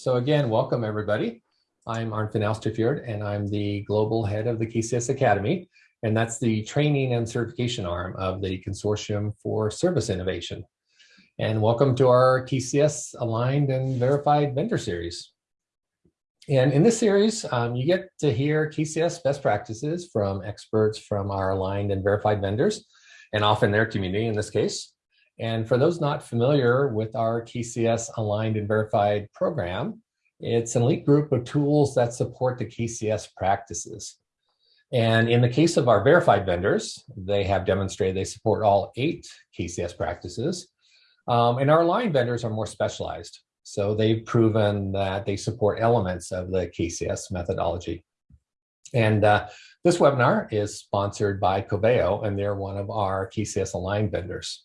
So again, welcome everybody. I'm Arnfinn Austefjord and I'm the global head of the KCS Academy. And that's the training and certification arm of the Consortium for Service Innovation. And welcome to our KCS Aligned and Verified Vendor Series. And in this series, um, you get to hear KCS best practices from experts from our aligned and verified vendors, and often their community in this case. And for those not familiar with our KCS Aligned and Verified program, it's an elite group of tools that support the KCS practices. And in the case of our verified vendors, they have demonstrated they support all eight KCS practices. Um, and our aligned vendors are more specialized. So they've proven that they support elements of the KCS methodology. And uh, this webinar is sponsored by Coveo, and they're one of our KCS aligned vendors.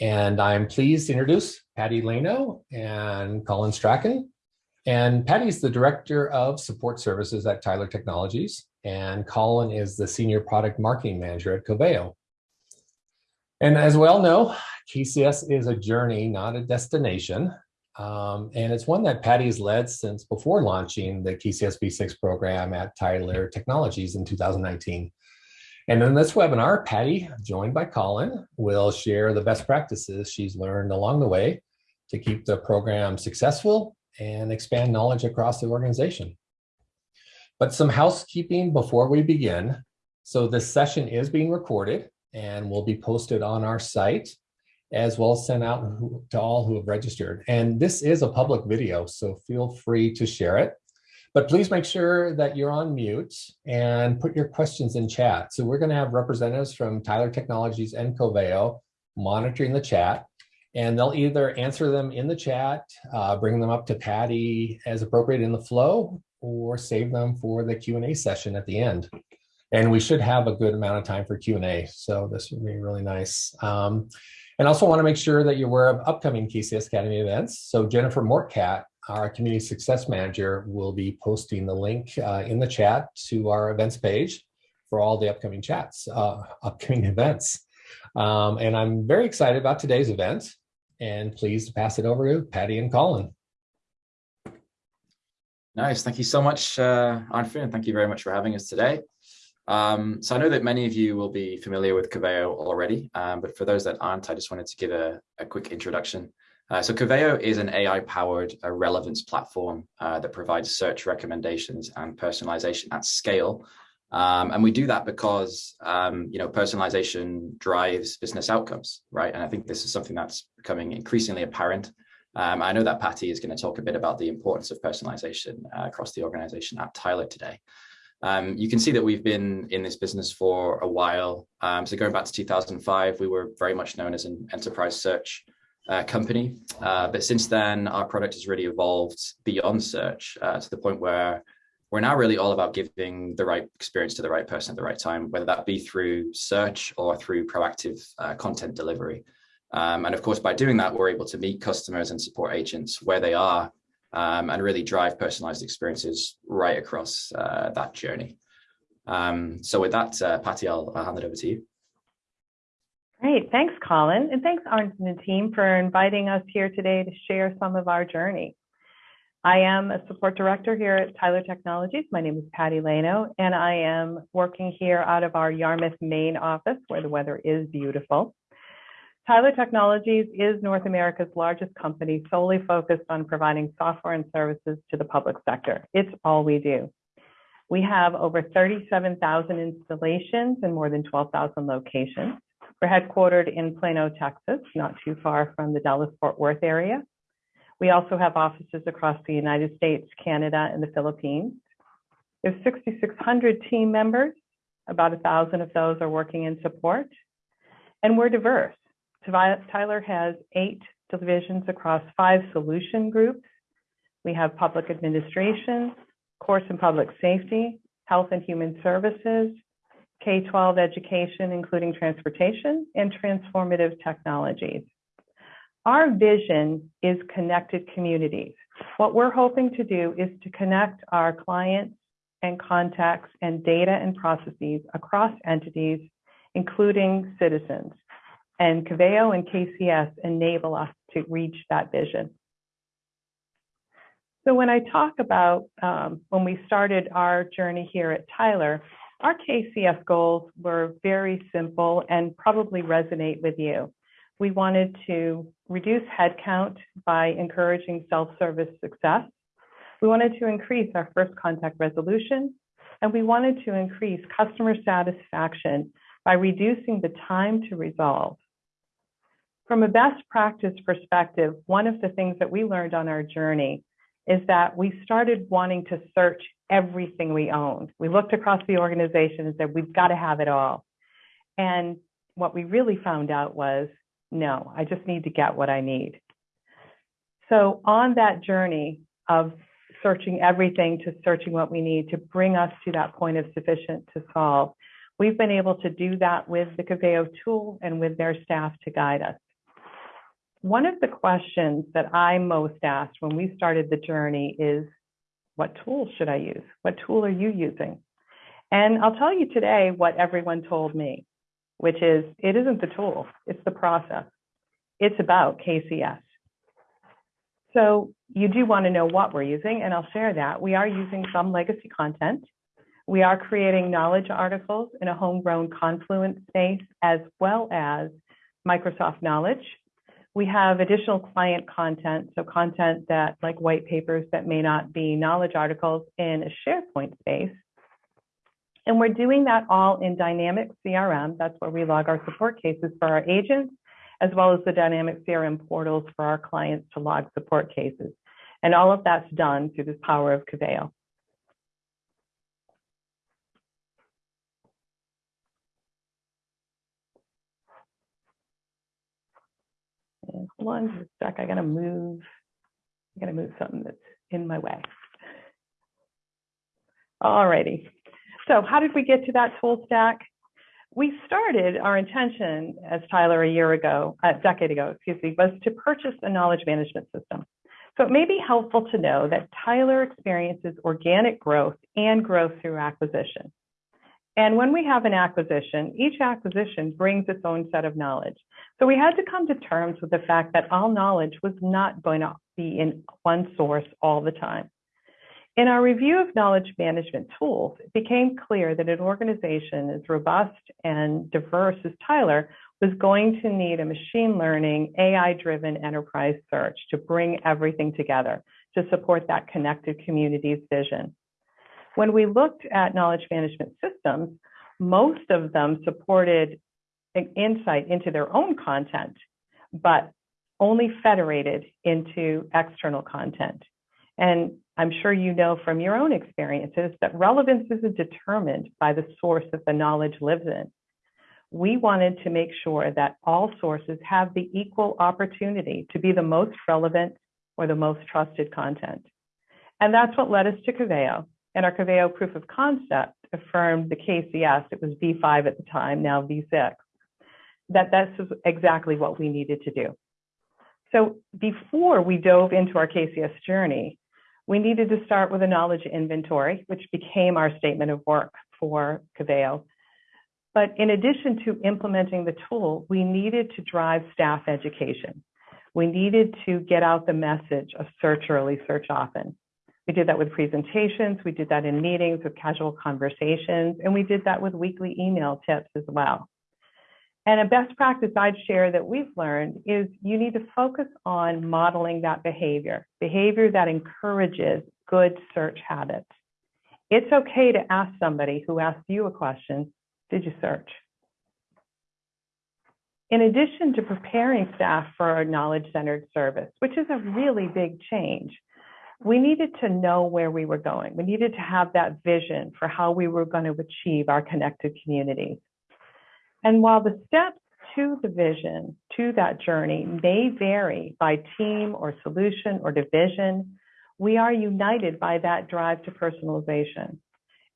And I'm pleased to introduce Patty Leno and Colin Strachan. And Patty's the Director of Support Services at Tyler Technologies, and Colin is the Senior Product Marketing Manager at Coveo. And as we all know, KCS is a journey, not a destination. Um, and it's one that Patty's led since before launching the KCS V6 program at Tyler Technologies in 2019. And in this webinar, Patty, joined by Colin, will share the best practices she's learned along the way to keep the program successful and expand knowledge across the organization. But some housekeeping before we begin. So this session is being recorded and will be posted on our site as well as sent out to all who have registered. And this is a public video, so feel free to share it. But please make sure that you're on mute and put your questions in chat. So we're going to have representatives from Tyler Technologies and Coveo monitoring the chat. And they'll either answer them in the chat, uh, bring them up to Patty as appropriate in the flow, or save them for the Q&A session at the end. And we should have a good amount of time for Q&A, so this would be really nice. Um, and also want to make sure that you're aware of upcoming KCS Academy events. So Jennifer Mortcat our community success manager will be posting the link uh, in the chat to our events page for all the upcoming chats, uh, upcoming events. Um, and I'm very excited about today's event and pleased to pass it over to Patty and Colin. Nice. Thank you so much, uh, and Thank you very much for having us today. Um, so I know that many of you will be familiar with Coveo already, um, but for those that aren't, I just wanted to give a, a quick introduction. Uh, so Coveo is an AI-powered uh, relevance platform uh, that provides search recommendations and personalization at scale. Um, and we do that because, um, you know, personalization drives business outcomes, right? And I think this is something that's becoming increasingly apparent. Um, I know that Patty is going to talk a bit about the importance of personalization uh, across the organization at Tyler today. Um, you can see that we've been in this business for a while. Um, so going back to 2005, we were very much known as an enterprise search uh, company. Uh, but since then, our product has really evolved beyond search uh, to the point where we're now really all about giving the right experience to the right person at the right time, whether that be through search or through proactive uh, content delivery. Um, and of course, by doing that, we're able to meet customers and support agents where they are um, and really drive personalized experiences right across uh, that journey. Um, so with that, uh, Patty, I'll, I'll hand it over to you. Great. Thanks, Colin. And thanks, Arndt and the team, for inviting us here today to share some of our journey. I am a support director here at Tyler Technologies. My name is Patty Leno, and I am working here out of our Yarmouth, Maine office, where the weather is beautiful. Tyler Technologies is North America's largest company solely focused on providing software and services to the public sector. It's all we do. We have over 37,000 installations in more than 12,000 locations. We're headquartered in Plano, Texas, not too far from the Dallas-Fort Worth area. We also have offices across the United States, Canada, and the Philippines. There's 6,600 team members. About a thousand of those are working in support. And we're diverse. Tyler has eight divisions across five solution groups. We have public administration, courts and public safety, health and human services, K-12 education, including transportation and transformative technologies. Our vision is connected communities. What we're hoping to do is to connect our clients and contacts and data and processes across entities, including citizens. And Coveo and KCS enable us to reach that vision. So when I talk about um, when we started our journey here at Tyler, our KCS goals were very simple and probably resonate with you. We wanted to reduce headcount by encouraging self-service success. We wanted to increase our first contact resolution, and we wanted to increase customer satisfaction by reducing the time to resolve. From a best practice perspective, one of the things that we learned on our journey is that we started wanting to search everything we owned. We looked across the organization and said, we've got to have it all. And what we really found out was, no, I just need to get what I need. So on that journey of searching everything to searching what we need to bring us to that point of sufficient to solve, we've been able to do that with the Coveo tool and with their staff to guide us. One of the questions that I most asked when we started the journey is, what tool should I use? What tool are you using? And I'll tell you today what everyone told me, which is it isn't the tool, it's the process. It's about KCS. So you do want to know what we're using, and I'll share that. We are using some legacy content. We are creating knowledge articles in a homegrown Confluence space, as well as Microsoft Knowledge, we have additional client content, so content that like white papers that may not be knowledge articles in a SharePoint space. And we're doing that all in dynamic CRM. That's where we log our support cases for our agents, as well as the dynamic CRM portals for our clients to log support cases. And all of that's done through the power of Coveo. And hold on just. I gotta move. I gotta move something that's in my way. Alrighty. So how did we get to that tool stack? We started our intention as Tyler a year ago, a decade ago, excuse me, was to purchase a knowledge management system. So it may be helpful to know that Tyler experiences organic growth and growth through acquisition. And when we have an acquisition, each acquisition brings its own set of knowledge. So we had to come to terms with the fact that all knowledge was not going to be in one source all the time. In our review of knowledge management tools, it became clear that an organization as robust and diverse as Tyler was going to need a machine learning, AI driven enterprise search to bring everything together to support that connected communities vision. When we looked at knowledge management systems, most of them supported insight into their own content, but only federated into external content. And I'm sure you know from your own experiences that relevance isn't determined by the source that the knowledge lives in. We wanted to make sure that all sources have the equal opportunity to be the most relevant or the most trusted content. And that's what led us to Coveo. And our Coveo proof of concept affirmed the KCS, it was V5 at the time, now V6, that that's exactly what we needed to do. So before we dove into our KCS journey, we needed to start with a knowledge inventory, which became our statement of work for Coveo. But in addition to implementing the tool, we needed to drive staff education. We needed to get out the message of search early, search often. We did that with presentations, we did that in meetings with casual conversations, and we did that with weekly email tips as well. And a best practice I'd share that we've learned is you need to focus on modeling that behavior, behavior that encourages good search habits. It's okay to ask somebody who asks you a question, did you search? In addition to preparing staff for a knowledge-centered service, which is a really big change, we needed to know where we were going. We needed to have that vision for how we were going to achieve our connected communities. And while the steps to the vision, to that journey, may vary by team or solution or division, we are united by that drive to personalization.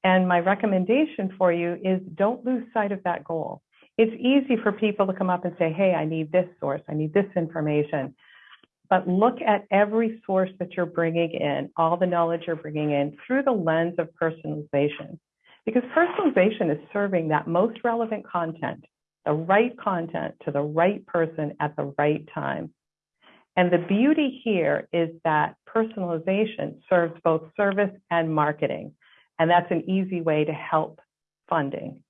And my recommendation for you is don't lose sight of that goal. It's easy for people to come up and say, hey, I need this source, I need this information. But look at every source that you're bringing in, all the knowledge you're bringing in through the lens of personalization. Because personalization is serving that most relevant content, the right content to the right person at the right time. And the beauty here is that personalization serves both service and marketing. And that's an easy way to help funding.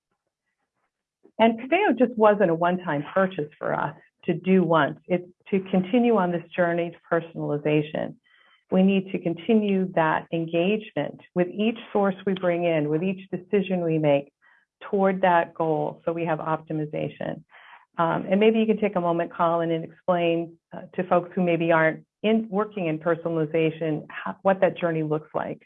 And Coveo just wasn't a one-time purchase for us to do once. It's to continue on this journey to personalization. We need to continue that engagement with each source we bring in, with each decision we make toward that goal so we have optimization. Um, and maybe you can take a moment, Colin, and explain uh, to folks who maybe aren't in working in personalization how, what that journey looks like.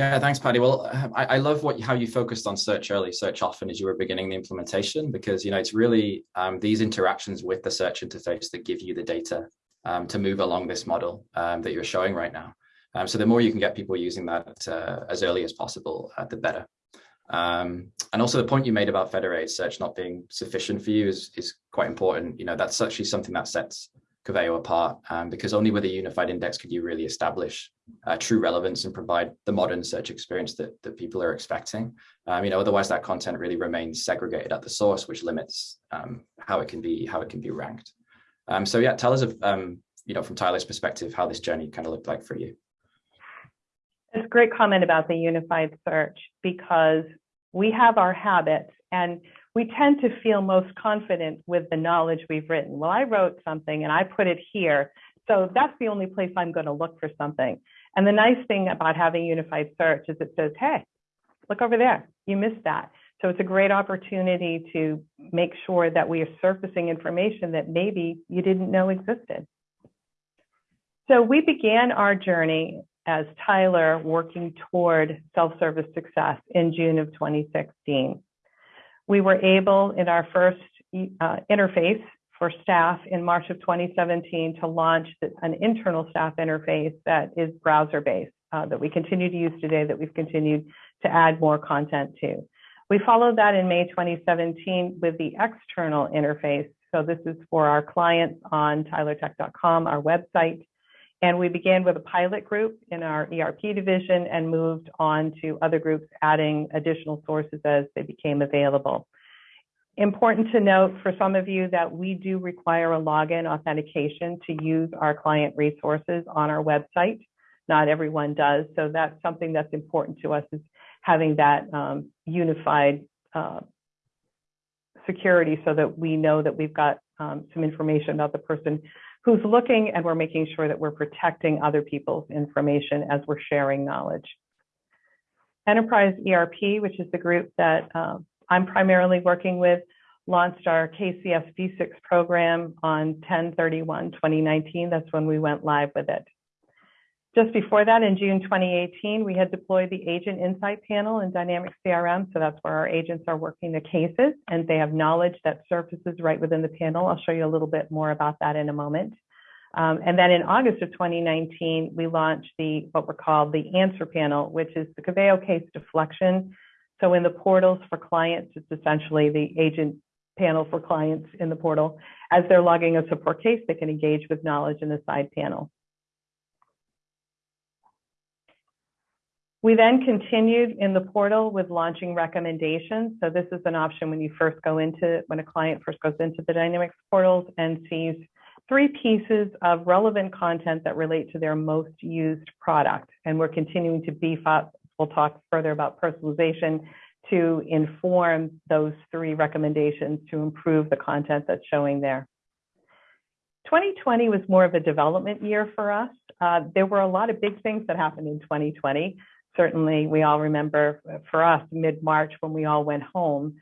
Yeah, thanks, Patty. Well, I, I love what how you focused on search early, search often as you were beginning the implementation, because you know it's really um, these interactions with the search interface that give you the data um, to move along this model um, that you're showing right now. Um, so the more you can get people using that uh, as early as possible, uh, the better. Um, and also the point you made about federated search not being sufficient for you is, is quite important. You know, that's actually something that sets Coveo apart um, because only with a unified index could you really establish uh, true relevance and provide the modern search experience that, that people are expecting. Um, you know, otherwise that content really remains segregated at the source, which limits um, how it can be how it can be ranked. Um, so yeah, tell us, of, um, you know, from Tyler's perspective, how this journey kind of looked like for you. It's a great comment about the unified search because we have our habits and we tend to feel most confident with the knowledge we've written. Well, I wrote something and I put it here. So that's the only place I'm going to look for something. And the nice thing about having unified search is it says, hey, look over there. You missed that. So it's a great opportunity to make sure that we are surfacing information that maybe you didn't know existed. So we began our journey as Tyler working toward self-service success in June of 2016. We were able in our first uh, interface for staff in March of 2017 to launch an internal staff interface that is browser-based uh, that we continue to use today that we've continued to add more content to. We followed that in May 2017 with the external interface. So this is for our clients on tylertech.com, our website. And we began with a pilot group in our ERP division and moved on to other groups adding additional sources as they became available. Important to note for some of you that we do require a login authentication to use our client resources on our website. Not everyone does, so that's something that's important to us is having that um, unified uh, security so that we know that we've got um, some information about the person who's looking and we're making sure that we're protecting other people's information as we're sharing knowledge. Enterprise ERP, which is the group that uh, I'm primarily working with, launched our KCS V6 program on 10-31-2019. That's when we went live with it. Just before that, in June 2018, we had deployed the Agent Insight Panel in Dynamics CRM. So that's where our agents are working the cases and they have knowledge that surfaces right within the panel. I'll show you a little bit more about that in a moment. Um, and then in August of 2019, we launched the what we're called the Answer Panel, which is the Coveo case deflection. So in the portals for clients, it's essentially the agent panel for clients in the portal. As they're logging a support case, they can engage with knowledge in the side panel. We then continued in the portal with launching recommendations. So this is an option when you first go into, when a client first goes into the Dynamics portals and sees three pieces of relevant content that relate to their most used product. And we're continuing to beef up, we'll talk further about personalization to inform those three recommendations to improve the content that's showing there. 2020 was more of a development year for us. Uh, there were a lot of big things that happened in 2020 certainly we all remember for us mid-March when we all went home.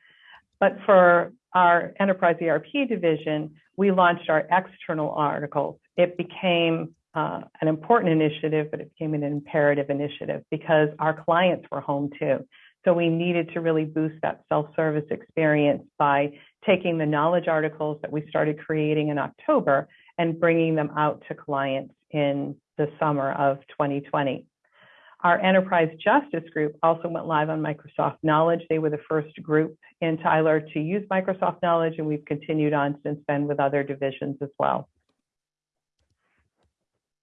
But for our enterprise ERP division, we launched our external articles. It became uh, an important initiative, but it became an imperative initiative because our clients were home too. So we needed to really boost that self-service experience by taking the knowledge articles that we started creating in October and bringing them out to clients in the summer of 2020. Our enterprise justice group also went live on Microsoft Knowledge. They were the first group in Tyler to use Microsoft Knowledge, and we've continued on since then with other divisions as well.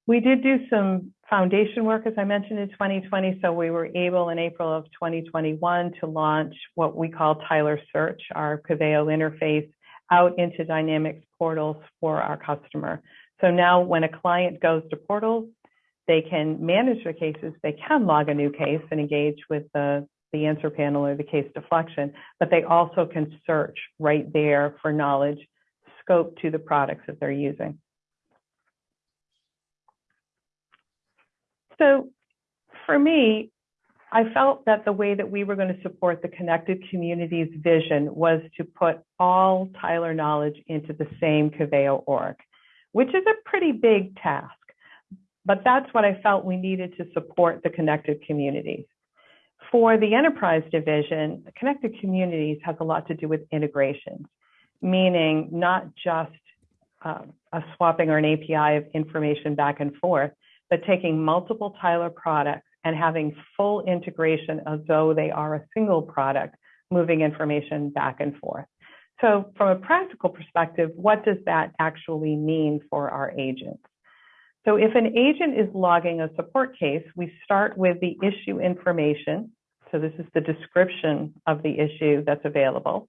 We did do some foundation work, as I mentioned, in 2020. So we were able in April of 2021 to launch what we call Tyler Search, our Coveo interface, out into Dynamics portals for our customer. So now when a client goes to portals, they can manage their cases, they can log a new case and engage with the, the answer panel or the case deflection, but they also can search right there for knowledge scope to the products that they're using. So for me, I felt that the way that we were going to support the connected communities vision was to put all Tyler knowledge into the same Coveo org, which is a pretty big task. But that's what I felt we needed to support the connected communities. For the enterprise division, connected communities has a lot to do with integrations, meaning not just uh, a swapping or an API of information back and forth, but taking multiple Tyler products and having full integration as though they are a single product, moving information back and forth. So from a practical perspective, what does that actually mean for our agents? So if an agent is logging a support case, we start with the issue information. So this is the description of the issue that's available.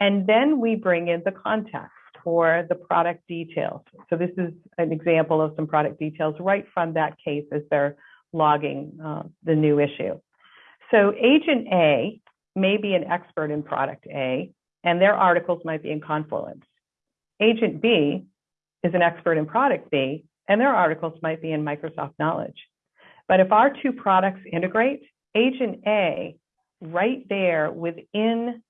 And then we bring in the context for the product details. So this is an example of some product details right from that case as they're logging uh, the new issue. So agent A may be an expert in product A, and their articles might be in Confluence. Agent B is an expert in product B, and their articles might be in Microsoft Knowledge. But if our two products integrate, agent A right there within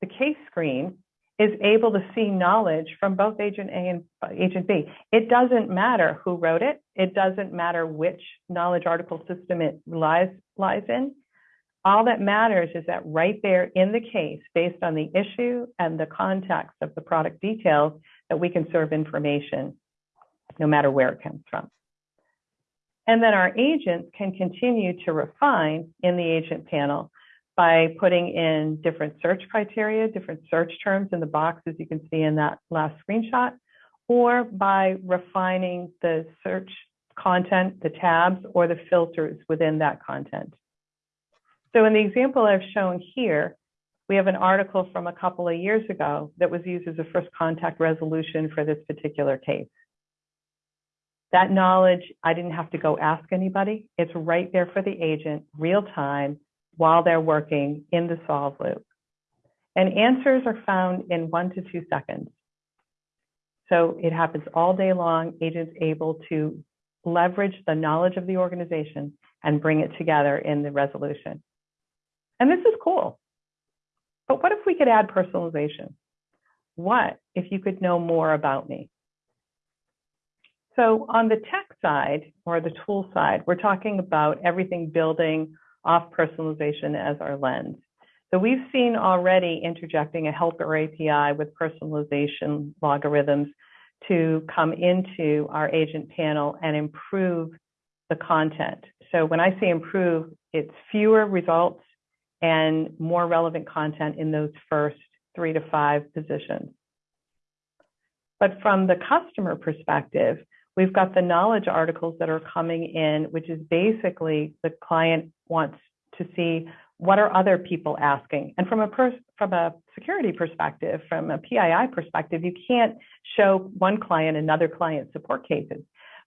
the case screen is able to see knowledge from both agent A and agent B. It doesn't matter who wrote it. It doesn't matter which knowledge article system it lies, lies in. All that matters is that right there in the case, based on the issue and the context of the product details, that we can serve information no matter where it comes from. And then our agents can continue to refine in the agent panel by putting in different search criteria, different search terms in the box, as you can see in that last screenshot, or by refining the search content, the tabs, or the filters within that content. So in the example I've shown here, we have an article from a couple of years ago that was used as a first contact resolution for this particular case. That knowledge, I didn't have to go ask anybody. It's right there for the agent, real time, while they're working in the solve loop. And answers are found in one to two seconds. So it happens all day long. Agents able to leverage the knowledge of the organization and bring it together in the resolution. And this is cool. But what if we could add personalization? What if you could know more about me? So on the tech side or the tool side, we're talking about everything building off personalization as our lens. So we've seen already interjecting a helper API with personalization logarithms to come into our agent panel and improve the content. So when I say improve, it's fewer results and more relevant content in those first three to five positions. But from the customer perspective, we've got the knowledge articles that are coming in, which is basically the client wants to see what are other people asking. And from a from a security perspective, from a PII perspective, you can't show one client another client support cases,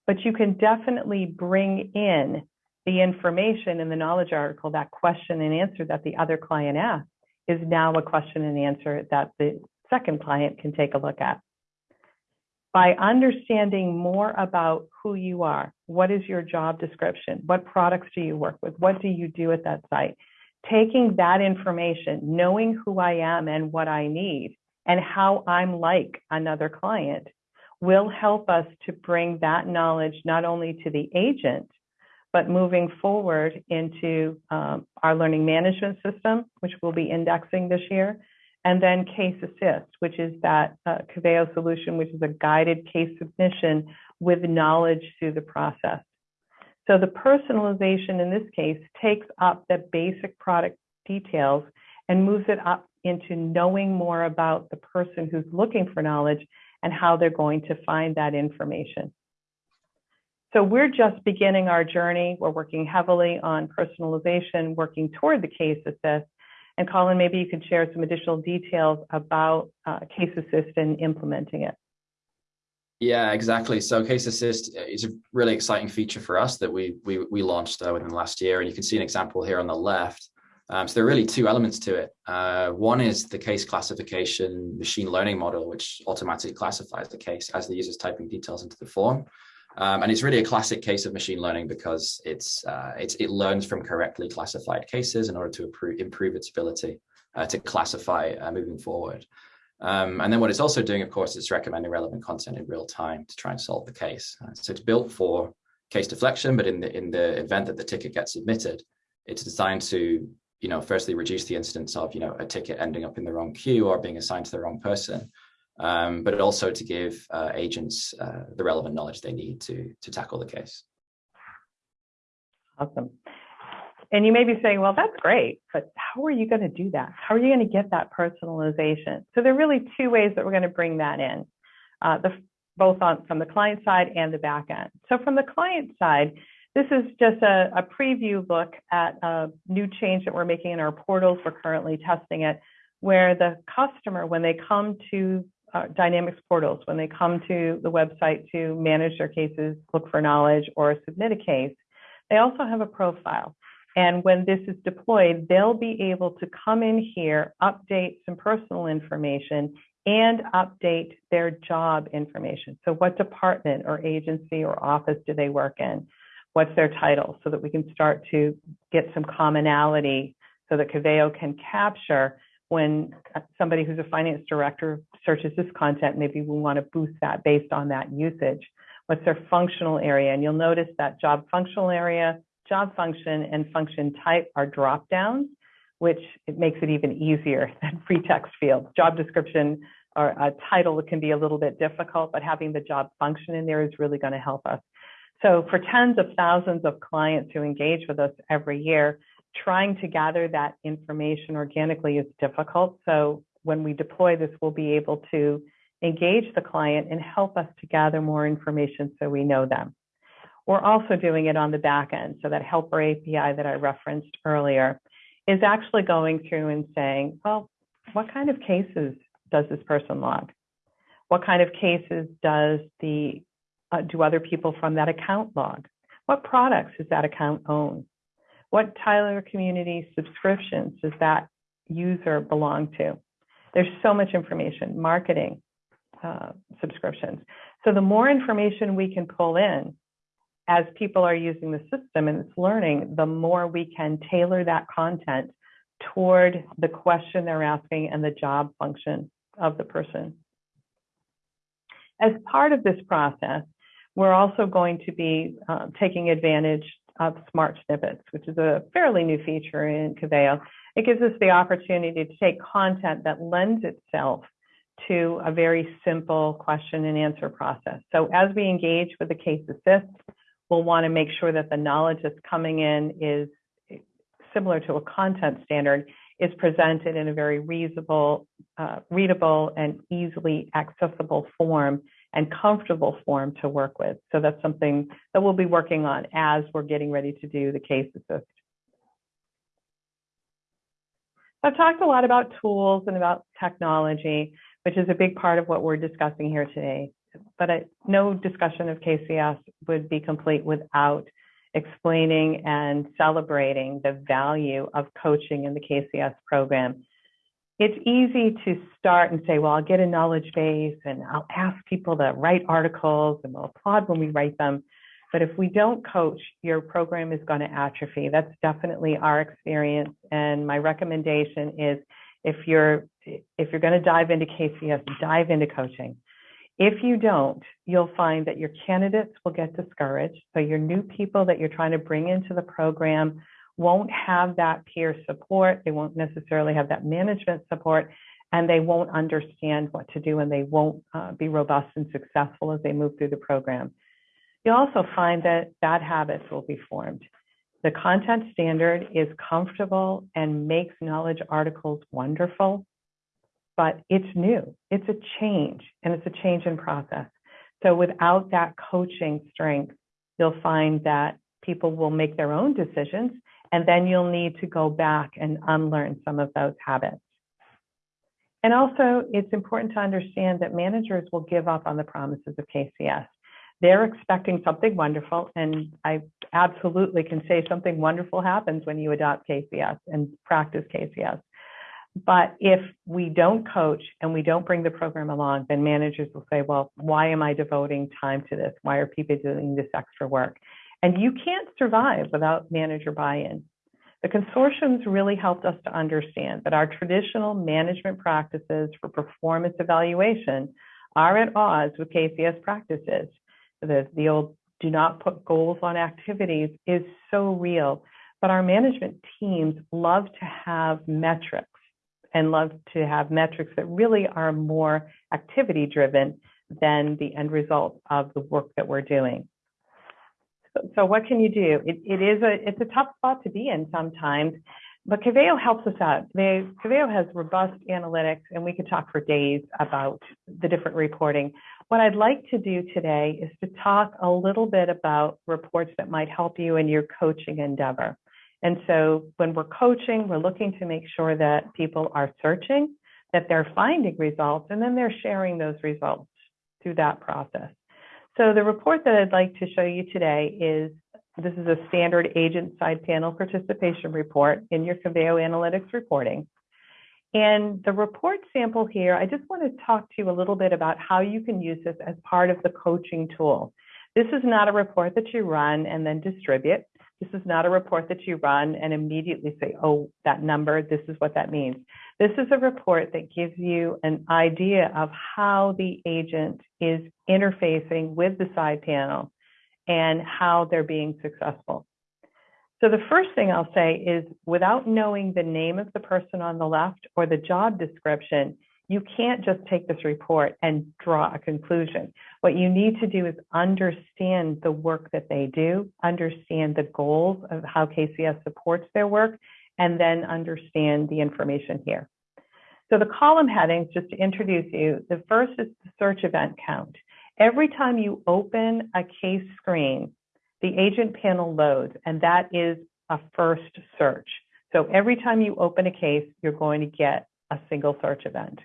but you can definitely bring in the information in the knowledge article, that question and answer that the other client asked is now a question and answer that the second client can take a look at by understanding more about who you are. What is your job description? What products do you work with? What do you do at that site? Taking that information, knowing who I am and what I need, and how I'm like another client will help us to bring that knowledge not only to the agent, but moving forward into um, our learning management system, which we'll be indexing this year, and then Case Assist, which is that uh, Coveo solution, which is a guided case submission with knowledge through the process. So the personalization in this case takes up the basic product details and moves it up into knowing more about the person who's looking for knowledge and how they're going to find that information. So we're just beginning our journey. We're working heavily on personalization, working toward the case assist, and Colin, maybe you could share some additional details about uh, Case Assist and implementing it. Yeah, exactly. So Case Assist is a really exciting feature for us that we we, we launched uh, within the last year, and you can see an example here on the left. Um, so there are really two elements to it. Uh, one is the case classification machine learning model, which automatically classifies the case as the user's typing details into the form. Um, and it's really a classic case of machine learning because it's, uh, it's it learns from correctly classified cases in order to improve, its ability uh, to classify uh, moving forward. Um, and then what it's also doing, of course, is recommending relevant content in real time to try and solve the case. Uh, so it's built for case deflection, but in the in the event that the ticket gets submitted, it's designed to, you know, firstly reduce the instance of, you know, a ticket ending up in the wrong queue or being assigned to the wrong person, um, but also to give uh, agents uh, the relevant knowledge they need to to tackle the case. Awesome. And you may be saying, well, that's great, but how are you going to do that? How are you going to get that personalization? So there are really two ways that we're going to bring that in, uh, the, both on from the client side and the back end. So from the client side, this is just a, a preview look at a new change that we're making in our portals. We're currently testing it, where the customer, when they come to uh, Dynamics portals, when they come to the website to manage their cases, look for knowledge, or submit a case, they also have a profile. And when this is deployed, they'll be able to come in here, update some personal information, and update their job information. So what department or agency or office do they work in? What's their title? So that we can start to get some commonality so that Coveo can capture when somebody who's a finance director searches this content, maybe we want to boost that based on that usage. What's their functional area? And you'll notice that job functional area job function and function type are drop downs, which it makes it even easier than free text fields. Job description or a title can be a little bit difficult, but having the job function in there is really going to help us. So for tens of thousands of clients who engage with us every year, trying to gather that information organically is difficult. So when we deploy this, we'll be able to engage the client and help us to gather more information so we know them. We're also doing it on the back end. So that helper API that I referenced earlier is actually going through and saying, well, what kind of cases does this person log? What kind of cases does the uh, do other people from that account log? What products does that account own? What Tyler community subscriptions does that user belong to? There's so much information, marketing uh, subscriptions. So the more information we can pull in, as people are using the system and it's learning, the more we can tailor that content toward the question they're asking and the job function of the person. As part of this process, we're also going to be uh, taking advantage of smart snippets, which is a fairly new feature in Coveo. It gives us the opportunity to take content that lends itself to a very simple question and answer process. So as we engage with the case assist, we'll want to make sure that the knowledge that's coming in is similar to a content standard is presented in a very reasonable, uh, readable and easily accessible form and comfortable form to work with. So that's something that we'll be working on as we're getting ready to do the case assist. I've talked a lot about tools and about technology, which is a big part of what we're discussing here today but I, no discussion of KCS would be complete without explaining and celebrating the value of coaching in the KCS program. It's easy to start and say, well, I'll get a knowledge base and I'll ask people to write articles and we'll applaud when we write them. But if we don't coach, your program is going to atrophy. That's definitely our experience. And my recommendation is if you're if you're going to dive into KCS, dive into coaching. If you don't, you'll find that your candidates will get discouraged. So your new people that you're trying to bring into the program won't have that peer support. They won't necessarily have that management support and they won't understand what to do and they won't uh, be robust and successful as they move through the program. You'll also find that bad habits will be formed. The content standard is comfortable and makes knowledge articles wonderful, but it's new. It's a change and it's a change in process. So without that coaching strength, you'll find that people will make their own decisions and then you'll need to go back and unlearn some of those habits. And also, it's important to understand that managers will give up on the promises of KCS. They're expecting something wonderful, and I absolutely can say something wonderful happens when you adopt KCS and practice KCS. But if we don't coach and we don't bring the program along, then managers will say, well, why am I devoting time to this? Why are people doing this extra work? And you can't survive without manager buy-in. The consortiums really helped us to understand that our traditional management practices for performance evaluation are at odds with KCS practices. The, the old do not put goals on activities is so real, but our management teams love to have metrics and love to have metrics that really are more activity driven than the end result of the work that we're doing. So, what can you do? It, it is a it's a tough spot to be in sometimes, but Coveo helps us out. They, Coveo has robust analytics, and we could talk for days about the different reporting. What I'd like to do today is to talk a little bit about reports that might help you in your coaching endeavor. And so when we're coaching, we're looking to make sure that people are searching, that they're finding results, and then they're sharing those results through that process. So the report that I'd like to show you today is this is a standard agent side panel participation report in your Coveo Analytics reporting. And the report sample here, I just want to talk to you a little bit about how you can use this as part of the coaching tool. This is not a report that you run and then distribute. This is not a report that you run and immediately say, oh, that number, this is what that means. This is a report that gives you an idea of how the agent is interfacing with the side panel and how they're being successful. So the first thing I'll say is without knowing the name of the person on the left or the job description, you can't just take this report and draw a conclusion. What you need to do is understand the work that they do, understand the goals of how KCS supports their work, and then understand the information here. So the column headings, just to introduce you, the first is the search event count. Every time you open a case screen, the agent panel loads, and that is a first search. So every time you open a case, you're going to get a single search event.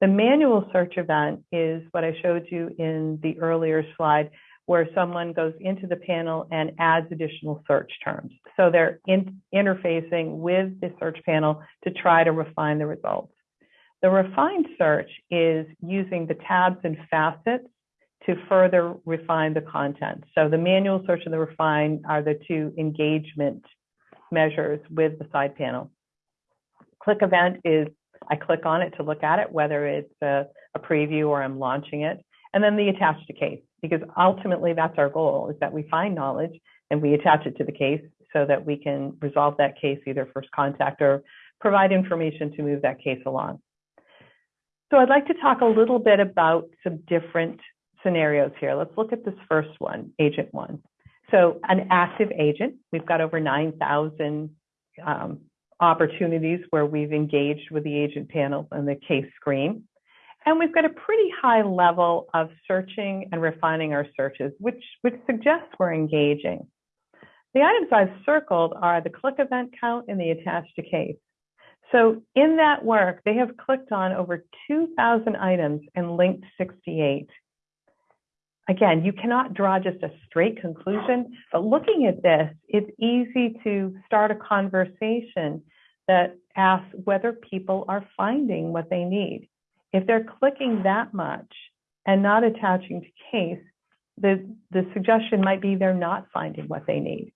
The manual search event is what I showed you in the earlier slide, where someone goes into the panel and adds additional search terms. So they're in, interfacing with the search panel to try to refine the results. The refined search is using the tabs and facets to further refine the content. So the manual search and the refine are the two engagement measures with the side panel. Click event is I click on it to look at it, whether it's a, a preview or I'm launching it. And then the attached to case, because ultimately that's our goal is that we find knowledge and we attach it to the case so that we can resolve that case either first contact or provide information to move that case along. So I'd like to talk a little bit about some different scenarios here. Let's look at this first one, agent one. So an active agent, we've got over 9,000 um, opportunities where we've engaged with the agent panel and the case screen. And we've got a pretty high level of searching and refining our searches, which, which suggests we're engaging. The items I've circled are the click event count and the attached to case. So in that work, they have clicked on over 2,000 items and linked 68. Again, you cannot draw just a straight conclusion, but looking at this, it's easy to start a conversation that asks whether people are finding what they need. If they're clicking that much and not attaching to case, the, the suggestion might be they're not finding what they need.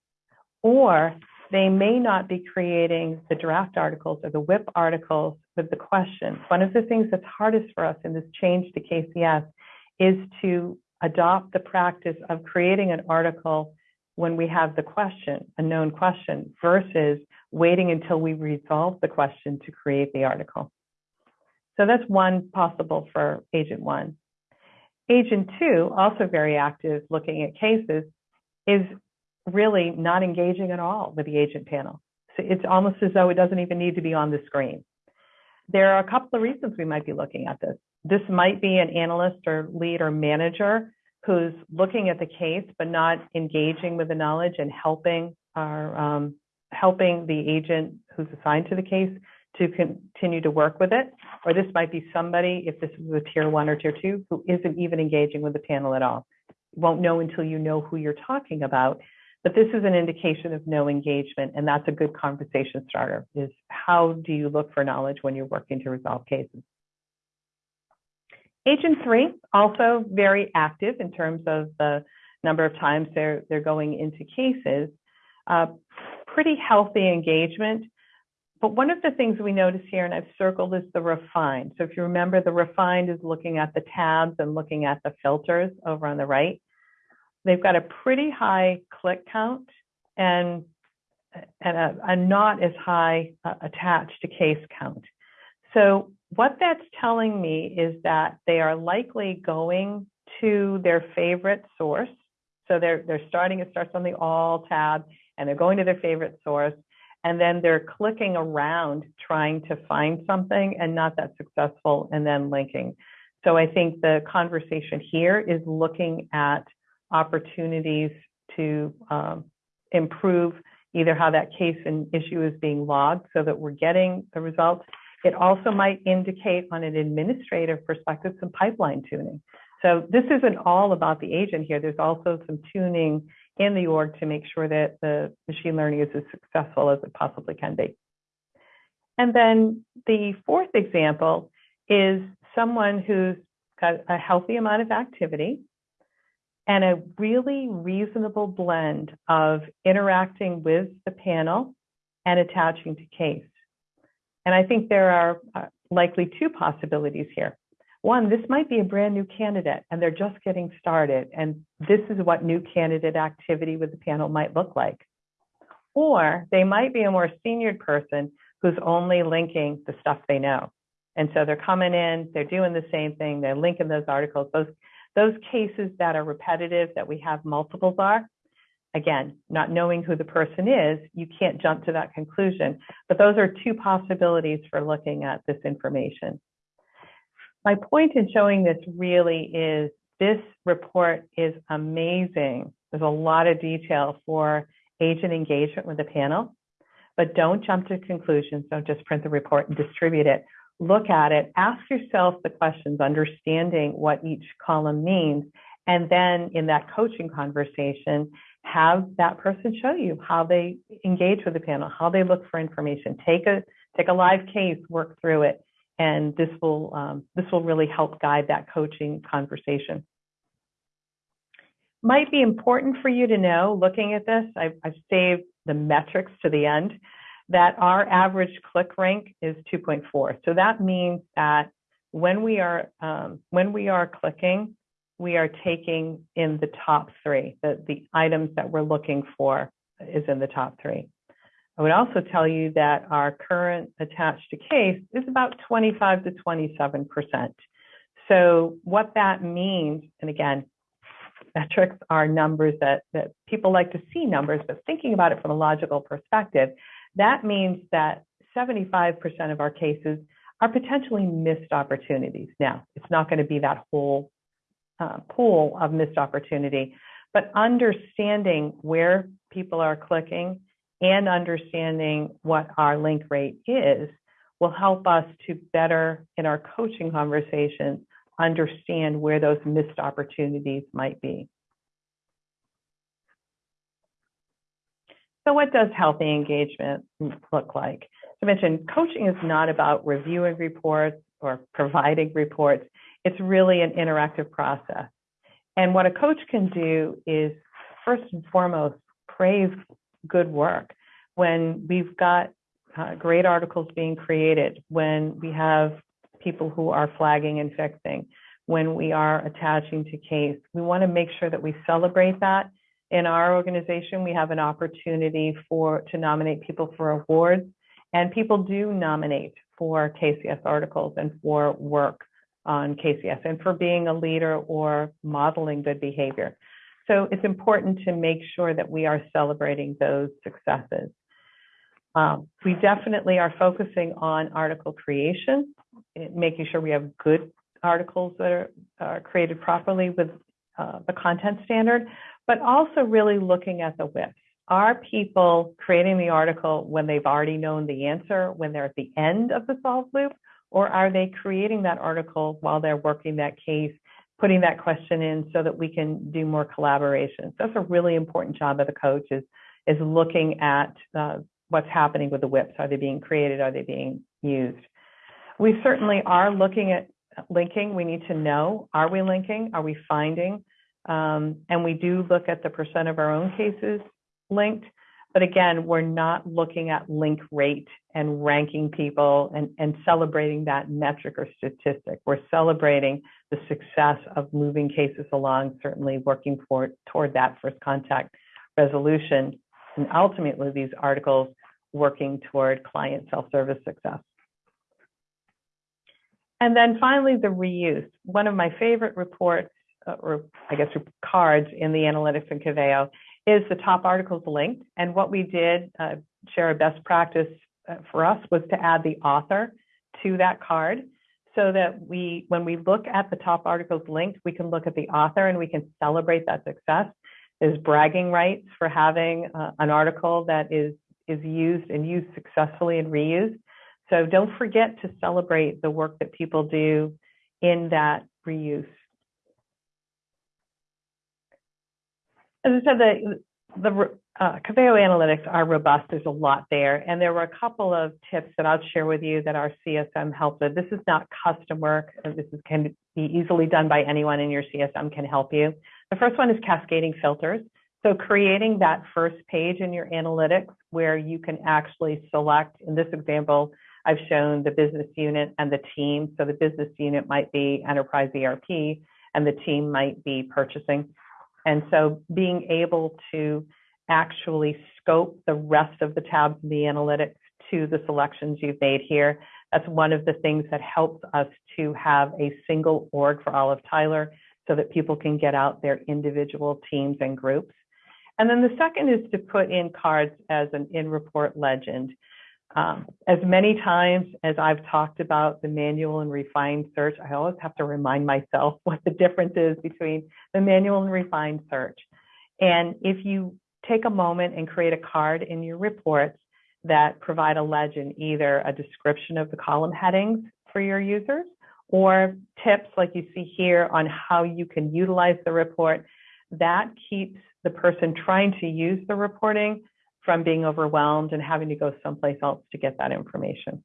Or they may not be creating the draft articles or the WIP articles with the questions. One of the things that's hardest for us in this change to KCS is to adopt the practice of creating an article when we have the question, a known question, versus waiting until we resolve the question to create the article. So that's one possible for agent one. Agent two, also very active looking at cases, is really not engaging at all with the agent panel. So it's almost as though it doesn't even need to be on the screen. There are a couple of reasons we might be looking at this. This might be an analyst or lead or manager who's looking at the case but not engaging with the knowledge and helping our um, helping the agent who's assigned to the case to continue to work with it, or this might be somebody, if this is a tier one or tier two, who isn't even engaging with the panel at all. Won't know until you know who you're talking about, but this is an indication of no engagement, and that's a good conversation starter, is how do you look for knowledge when you're working to resolve cases? Agent three, also very active in terms of the number of times they're, they're going into cases. Uh, pretty healthy engagement. But one of the things we notice here, and I've circled, is the refined. So if you remember, the refined is looking at the tabs and looking at the filters over on the right. They've got a pretty high click count and, and a, a not as high uh, attached to case count. So what that's telling me is that they are likely going to their favorite source. So they're, they're starting, it starts on the all tab and they're going to their favorite source and then they're clicking around trying to find something and not that successful and then linking. So I think the conversation here is looking at opportunities to um, improve either how that case and issue is being logged so that we're getting the results. It also might indicate on an administrative perspective some pipeline tuning. So this isn't all about the agent here. There's also some tuning in the org to make sure that the machine learning is as successful as it possibly can be. And then the fourth example is someone who's got a healthy amount of activity and a really reasonable blend of interacting with the panel and attaching to case. And I think there are uh, likely two possibilities here. One, this might be a brand new candidate and they're just getting started. And this is what new candidate activity with the panel might look like. Or they might be a more senior person who's only linking the stuff they know. And so they're coming in, they're doing the same thing, they're linking those articles. Those, those cases that are repetitive, that we have multiples are, again, not knowing who the person is, you can't jump to that conclusion. But those are two possibilities for looking at this information. My point in showing this really is this report is amazing. There's a lot of detail for agent engagement with the panel, but don't jump to conclusions. Don't just print the report and distribute it. Look at it, ask yourself the questions, understanding what each column means, and then in that coaching conversation, have that person show you how they engage with the panel, how they look for information. Take a take a live case, work through it, and this will um, this will really help guide that coaching conversation. Might be important for you to know, looking at this, I've, I've saved the metrics to the end, that our average click rank is 2.4. So that means that when we are um, when we are clicking, we are taking in the top three. The, the items that we're looking for is in the top three. I would also tell you that our current attached to case is about 25 to 27%. So what that means, and again, metrics are numbers that, that people like to see numbers, but thinking about it from a logical perspective, that means that 75% of our cases are potentially missed opportunities. Now, it's not going to be that whole uh, pool of missed opportunity, but understanding where people are clicking and understanding what our link rate is will help us to better, in our coaching conversations, understand where those missed opportunities might be. So what does healthy engagement look like? As I mentioned, coaching is not about reviewing reports or providing reports. It's really an interactive process. And what a coach can do is first and foremost, praise good work, when we've got uh, great articles being created, when we have people who are flagging and fixing, when we are attaching to case, we want to make sure that we celebrate that. In our organization, we have an opportunity for to nominate people for awards, and people do nominate for KCS articles and for work on KCS and for being a leader or modeling good behavior. So it's important to make sure that we are celebrating those successes. Um, we definitely are focusing on article creation, making sure we have good articles that are, are created properly with uh, the content standard, but also really looking at the WIPs. are people creating the article when they've already known the answer, when they're at the end of the solve loop, or are they creating that article while they're working that case, putting that question in so that we can do more collaboration? So that's a really important job of the coach is, is looking at uh, what's happening with the WIPs. Are they being created? Are they being used? We certainly are looking at linking. We need to know, are we linking? Are we finding? Um, and we do look at the percent of our own cases linked. But again, we're not looking at link rate and ranking people and, and celebrating that metric or statistic. We're celebrating the success of moving cases along, certainly working for, toward that first contact resolution, and ultimately these articles working toward client self-service success. And then finally, the reuse. One of my favorite reports, uh, or I guess cards in the analytics in Coveo is the top articles linked. And what we did, uh, share a best practice uh, for us, was to add the author to that card so that we, when we look at the top articles linked, we can look at the author and we can celebrate that success. There's bragging rights for having uh, an article that is, is used and used successfully and reused. So don't forget to celebrate the work that people do in that reuse. As I said, the, the uh, analytics are robust. There's a lot there. And there were a couple of tips that I'll share with you that our CSM helped with. This is not custom work. This is, can be easily done by anyone in your CSM can help you. The first one is cascading filters. So creating that first page in your analytics where you can actually select, in this example, I've shown the business unit and the team. So the business unit might be enterprise ERP and the team might be purchasing. And so being able to actually scope the rest of the tabs in the analytics to the selections you've made here, that's one of the things that helps us to have a single org for all of Tyler so that people can get out their individual teams and groups. And then the second is to put in cards as an in-report legend. Um, as many times as I've talked about the manual and refined search, I always have to remind myself what the difference is between the manual and refined search. And if you take a moment and create a card in your reports that provide a legend, either a description of the column headings for your users or tips like you see here on how you can utilize the report, that keeps the person trying to use the reporting from being overwhelmed and having to go someplace else to get that information.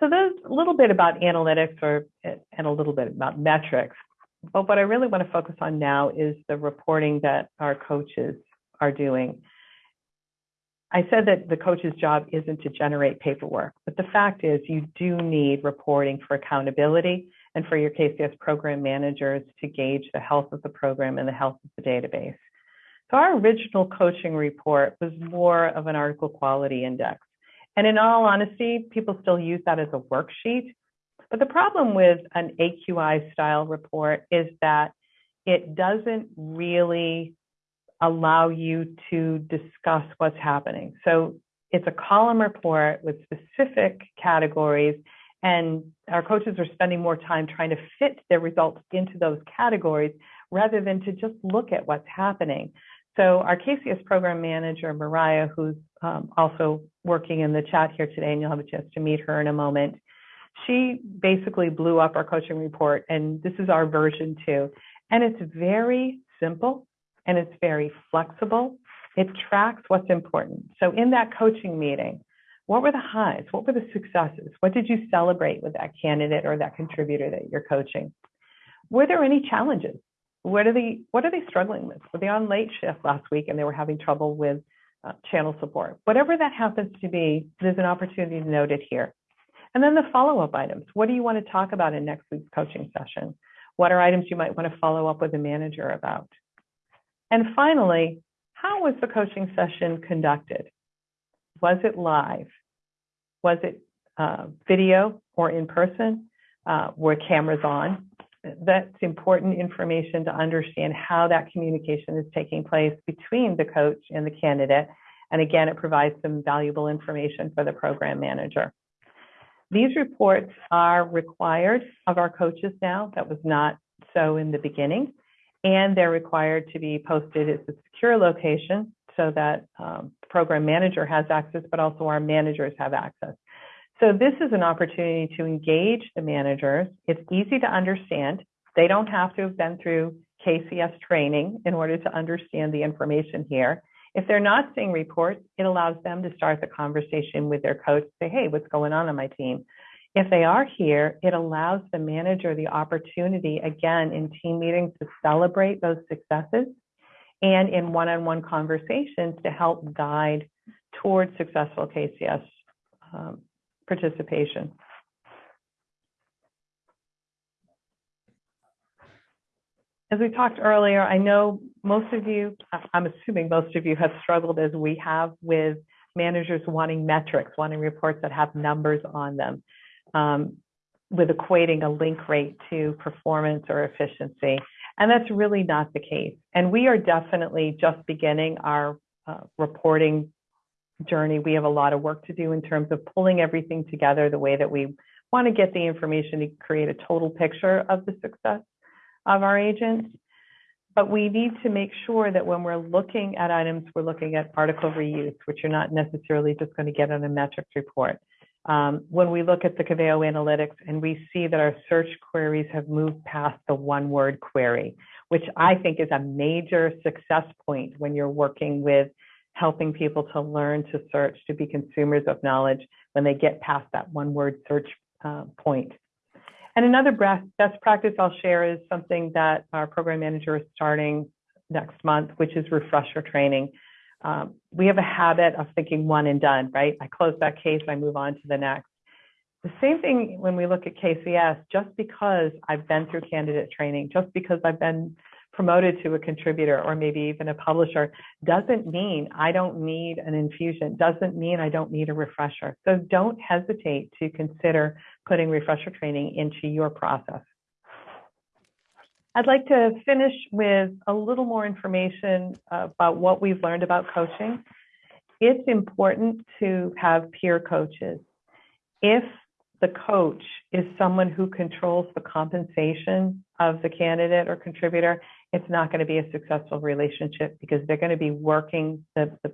So there's a little bit about analytics or and a little bit about metrics. But what I really want to focus on now is the reporting that our coaches are doing. I said that the coach's job isn't to generate paperwork, but the fact is you do need reporting for accountability and for your KCS program managers to gauge the health of the program and the health of the database. So our original coaching report was more of an article quality index. And in all honesty, people still use that as a worksheet. But the problem with an AQI style report is that it doesn't really allow you to discuss what's happening. So it's a column report with specific categories and our coaches are spending more time trying to fit their results into those categories rather than to just look at what's happening. So our KCS program manager, Mariah, who's um, also working in the chat here today, and you'll have a chance to meet her in a moment, she basically blew up our coaching report, and this is our version two. And it's very simple and it's very flexible. It tracks what's important. So in that coaching meeting, what were the highs? What were the successes? What did you celebrate with that candidate or that contributor that you're coaching? Were there any challenges? What are they what are they struggling with? Were they on late shift last week and they were having trouble with uh, channel support? Whatever that happens to be, there's an opportunity to note it here. And then the follow-up items. What do you want to talk about in next week's coaching session? What are items you might want to follow up with the manager about? And finally, how was the coaching session conducted? Was it live? Was it uh, video or in person? Uh, were cameras on? That's important information to understand how that communication is taking place between the coach and the candidate. And again, it provides some valuable information for the program manager. These reports are required of our coaches now. That was not so in the beginning. and they're required to be posted at a secure location so that um, program manager has access, but also our managers have access. So this is an opportunity to engage the managers. It's easy to understand. They don't have to have been through KCS training in order to understand the information here. If they're not seeing reports, it allows them to start the conversation with their coach, say, hey, what's going on on my team? If they are here, it allows the manager the opportunity, again, in team meetings to celebrate those successes and in one-on-one conversations to help guide towards successful KCS um, participation. As we talked earlier, I know most of you, I'm assuming most of you have struggled as we have with managers wanting metrics, wanting reports that have numbers on them, um, with equating a link rate to performance or efficiency. And that's really not the case. And we are definitely just beginning our uh, reporting journey. We have a lot of work to do in terms of pulling everything together the way that we want to get the information to create a total picture of the success of our agents. But we need to make sure that when we're looking at items, we're looking at article reuse, which you're not necessarily just going to get on a metrics report. Um, when we look at the Coveo analytics and we see that our search queries have moved past the one word query, which I think is a major success point when you're working with helping people to learn to search, to be consumers of knowledge when they get past that one word search uh, point. And another best practice I'll share is something that our program manager is starting next month, which is refresher training um, we have a habit of thinking one and done, right? I close that case, I move on to the next. The same thing when we look at KCS, just because I've been through candidate training, just because I've been promoted to a contributor or maybe even a publisher, doesn't mean I don't need an infusion, doesn't mean I don't need a refresher. So don't hesitate to consider putting refresher training into your process. I'd like to finish with a little more information about what we've learned about coaching. It's important to have peer coaches. If the coach is someone who controls the compensation of the candidate or contributor, it's not going to be a successful relationship because they're going to be working, the, the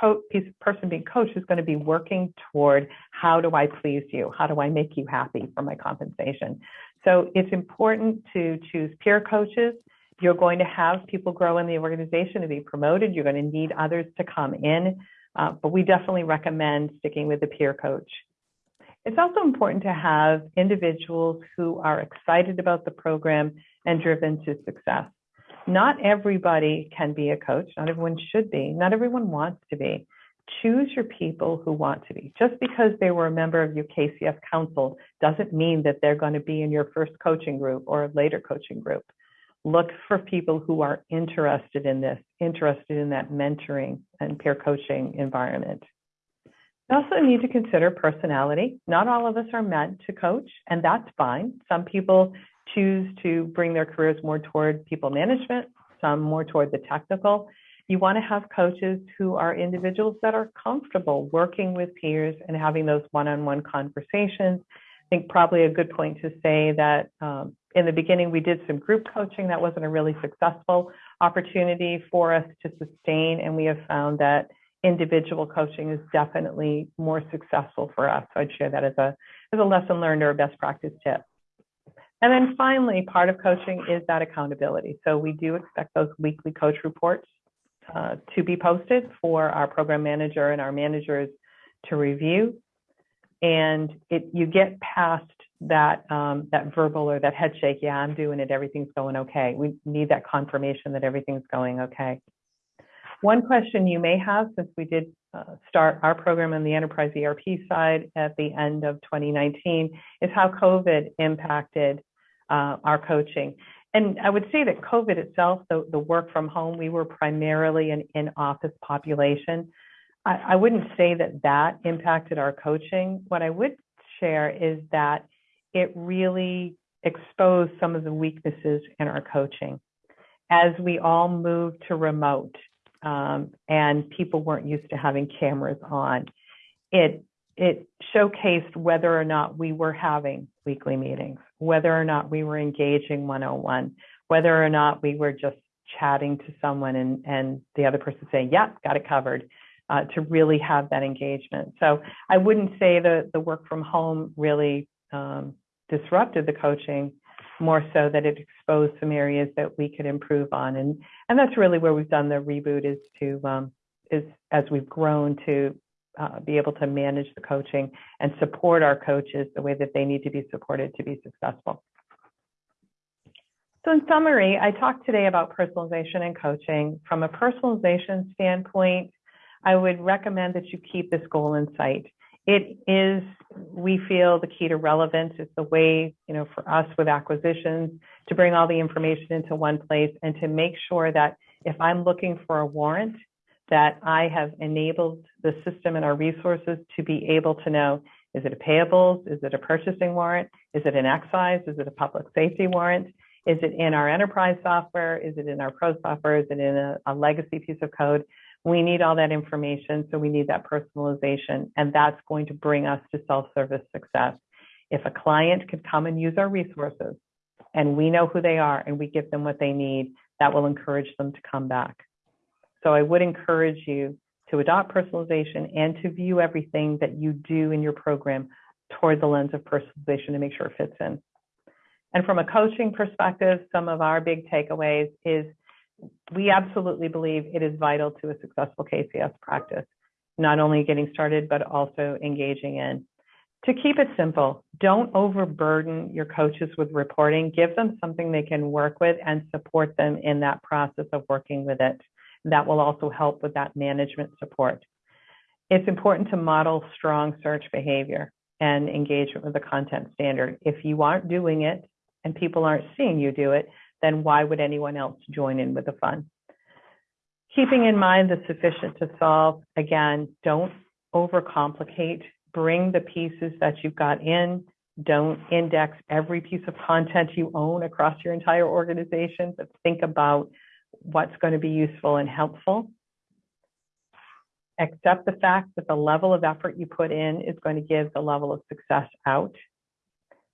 coach, person being coached is going to be working toward how do I please you? How do I make you happy for my compensation? So it's important to choose peer coaches. You're going to have people grow in the organization to be promoted. You're going to need others to come in, uh, but we definitely recommend sticking with the peer coach. It's also important to have individuals who are excited about the program and driven to success. Not everybody can be a coach. Not everyone should be. Not everyone wants to be choose your people who want to be. Just because they were a member of your KCS council doesn't mean that they're going to be in your first coaching group or a later coaching group. Look for people who are interested in this, interested in that mentoring and peer coaching environment. You also need to consider personality. Not all of us are meant to coach, and that's fine. Some people choose to bring their careers more toward people management, some more toward the technical. You want to have coaches who are individuals that are comfortable working with peers and having those one on one conversations. I think probably a good point to say that um, in the beginning we did some group coaching that wasn't a really successful opportunity for us to sustain, and we have found that individual coaching is definitely more successful for us. So I'd share that as a as a lesson learned or a best practice tip. And then finally, part of coaching is that accountability. So we do expect those weekly coach reports uh, to be posted for our program manager and our managers to review. And it, you get past that um, that verbal or that head shake. Yeah, I'm doing it. Everything's going okay. We need that confirmation that everything's going okay. One question you may have, since we did uh, start our program on the enterprise ERP side at the end of 2019, is how COVID impacted uh, our coaching and I would say that COVID itself, the, the work from home, we were primarily an in-office population. I, I wouldn't say that that impacted our coaching. What I would share is that it really exposed some of the weaknesses in our coaching. As we all moved to remote um, and people weren't used to having cameras on, it it showcased whether or not we were having weekly meetings, whether or not we were engaging one-on-one, whether or not we were just chatting to someone and, and the other person saying, yeah, got it covered, uh, to really have that engagement. So I wouldn't say that the work from home really um, disrupted the coaching, more so that it exposed some areas that we could improve on. And, and that's really where we've done the reboot is to, um, is as we've grown to uh, be able to manage the coaching and support our coaches the way that they need to be supported to be successful. So in summary, I talked today about personalization and coaching. From a personalization standpoint, I would recommend that you keep this goal in sight. It is, we feel, the key to relevance. It's the way, you know, for us with acquisitions to bring all the information into one place and to make sure that if I'm looking for a warrant, that I have enabled the system and our resources to be able to know, is it a payables? Is it a purchasing warrant? Is it an excise? Is it a public safety warrant? Is it in our enterprise software? Is it in our pro software? Is it in a, a legacy piece of code? We need all that information, so we need that personalization, and that's going to bring us to self-service success. If a client could come and use our resources, and we know who they are, and we give them what they need, that will encourage them to come back. So I would encourage you to adopt personalization and to view everything that you do in your program toward the lens of personalization to make sure it fits in. And from a coaching perspective, some of our big takeaways is we absolutely believe it is vital to a successful KCS practice, not only getting started, but also engaging in. To keep it simple, don't overburden your coaches with reporting. Give them something they can work with and support them in that process of working with it. That will also help with that management support. It's important to model strong search behavior and engagement with the content standard. If you aren't doing it and people aren't seeing you do it, then why would anyone else join in with the fun? Keeping in mind the sufficient to solve, again, don't overcomplicate. Bring the pieces that you've got in. Don't index every piece of content you own across your entire organization, but think about what's going to be useful and helpful. Accept the fact that the level of effort you put in is going to give the level of success out.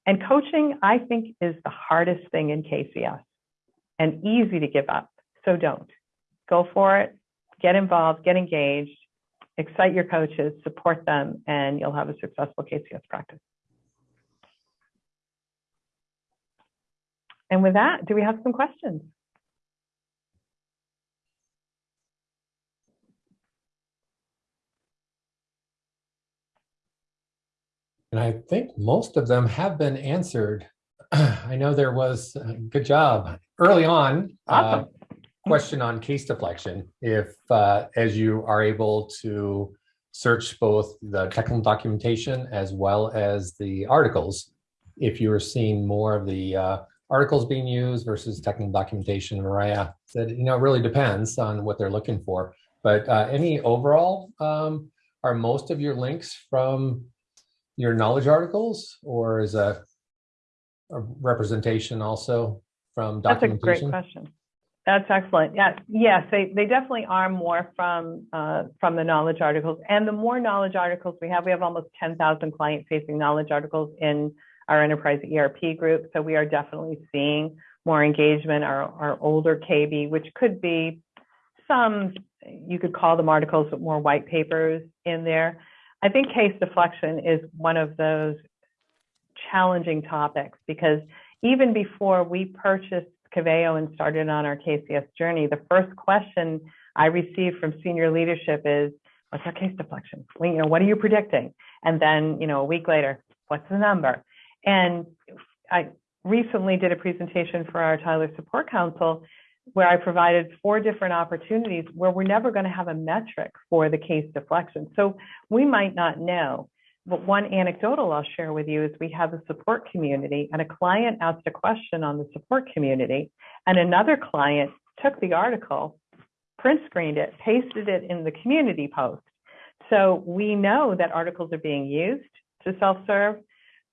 And coaching, I think, is the hardest thing in KCS and easy to give up. So don't. Go for it, get involved, get engaged, excite your coaches, support them, and you'll have a successful KCS practice. And with that, do we have some questions? And I think most of them have been answered. I know there was a good job early on. Uh, Awesome. Uh, question on case deflection. If uh, as you are able to search both the technical documentation as well as the articles, if you are seeing more of the uh, articles being used versus technical documentation, Mariah said, you know, it really depends on what they're looking for. But uh, any overall, um, are most of your links from your knowledge articles or is a representation also from documentation? That's a great question. That's excellent. Yeah, yes, they, they definitely are more from uh, from the knowledge articles. And the more knowledge articles we have, we have almost 10,000 client-facing knowledge articles in our enterprise ERP group. So we are definitely seeing more engagement. Our, our older KB, which could be some, you could call them articles, but more white papers in there. I think case deflection is one of those challenging topics because even before we purchased Coveo and started on our KCS journey, the first question I received from senior leadership is, what's our case deflection? You know, what are you predicting? And then, you know, a week later, what's the number? And I recently did a presentation for our Tyler Support Council where I provided four different opportunities where we're never going to have a metric for the case deflection. So we might not know. But one anecdotal I'll share with you is we have a support community and a client asked a question on the support community and another client took the article, print screened it, pasted it in the community post. So we know that articles are being used to self-serve.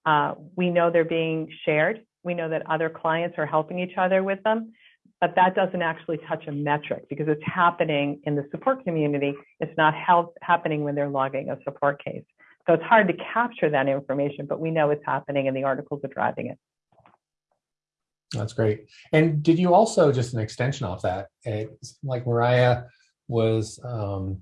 Uh, we know they're being shared. We know that other clients are helping each other with them but that doesn't actually touch a metric because it's happening in the support community. It's not help, happening when they're logging a support case. So it's hard to capture that information, but we know it's happening and the articles are driving it. That's great. And did you also, just an extension off that, like Mariah was um,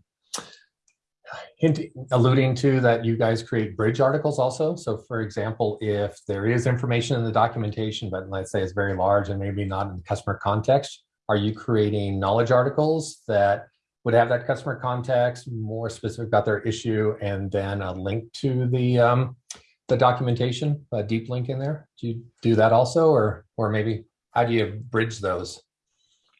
hinting, alluding to that you guys create bridge articles also. So for example, if there is information in the documentation, but let's say it's very large and maybe not in the customer context, are you creating knowledge articles that would have that customer context, more specific about their issue, and then a link to the um, the documentation, a deep link in there? Do you do that also, or or maybe how do you bridge those?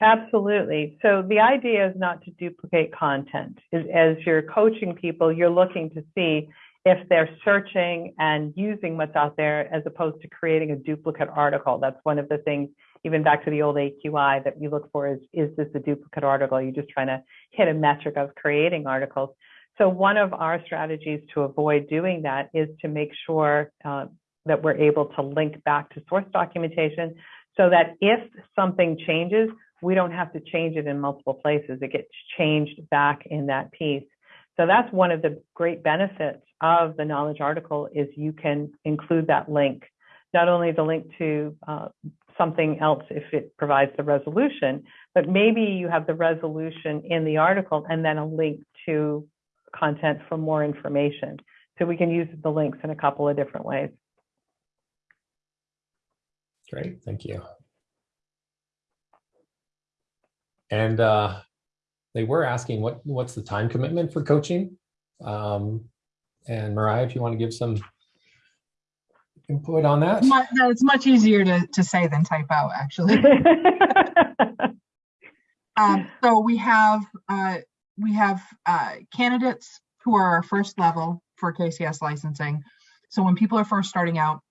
Absolutely. So the idea is not to duplicate content. Is As you're coaching people, you're looking to see if they're searching and using what's out there as opposed to creating a duplicate article. That's one of the things, even back to the old AQI, that you look for is, is this a duplicate article? You're just trying to hit a metric of creating articles. So one of our strategies to avoid doing that is to make sure uh, that we're able to link back to source documentation so that if something changes, we don't have to change it in multiple places. It gets changed back in that piece. So that's one of the great benefits of the knowledge article is you can include that link, not only the link to uh, something else if it provides the resolution, but maybe you have the resolution in the article and then a link to content for more information. So we can use the links in a couple of different ways. Great, thank you. And uh, they were asking what what's the time commitment for coaching? Um, and Mariah, if you want to give some input on that. It's much easier to, to say than type out, actually. um, so we have uh, we have uh, candidates who are our first level for KCS licensing. So when people are first starting out,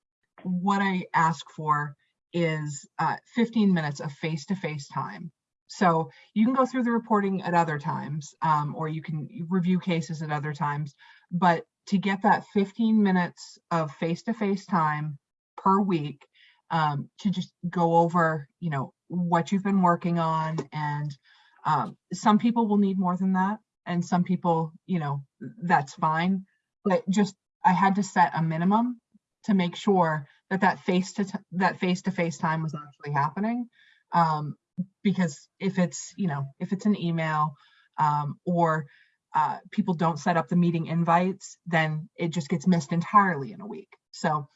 what I ask for is uh, 15 minutes of face-to-face -face time so you can go through the reporting at other times, um, or you can review cases at other times. But to get that 15 minutes of face-to-face -face time per week um, to just go over, you know, what you've been working on, and um, some people will need more than that, and some people, you know, that's fine. But just I had to set a minimum to make sure that that face to that face to face time was actually happening. Um, because if it's you know if it's an email um, or uh, people don't set up the meeting invites then it just gets missed entirely in a week. So